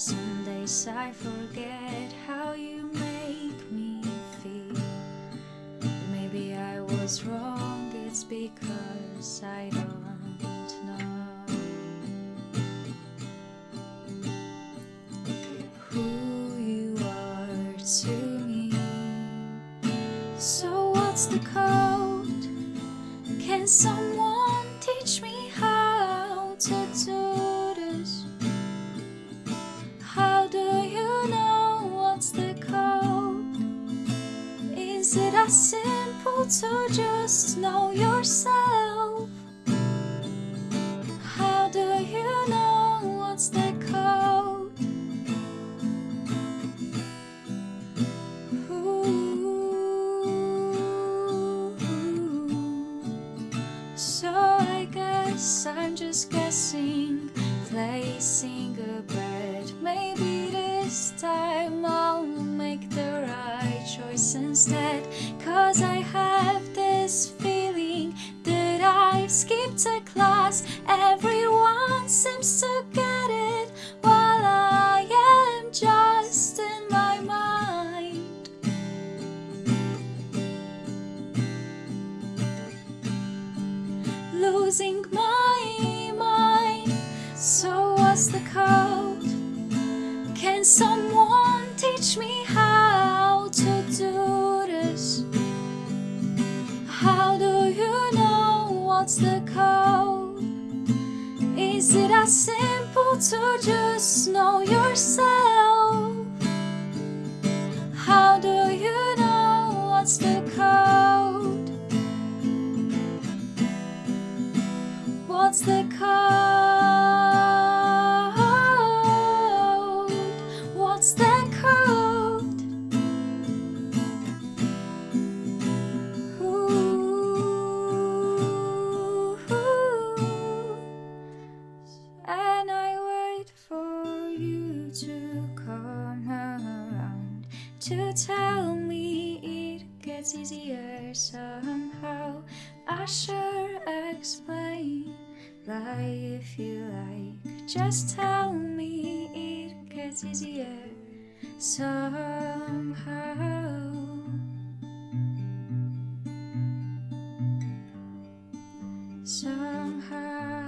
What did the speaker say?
Some days I forget how you make me feel. But maybe I was wrong, it's because I don't know who you are to me. So, what's the code? Can someone teach me how to do Is it as simple to just know yourself? How do you know what's the code? Ooh. So I guess I'm just guessing, placing a bet. Maybe this time I'll make the right choice instead. Cause I have this feeling that I've skipped a class. Everyone seems to get it while I am just in my mind. losing my mind. So, what's the code? Can someone teach me how It simple to just know yourself? To tell me it gets easier somehow. I sure explain lie if you like. Just tell me it gets easier somehow. Somehow.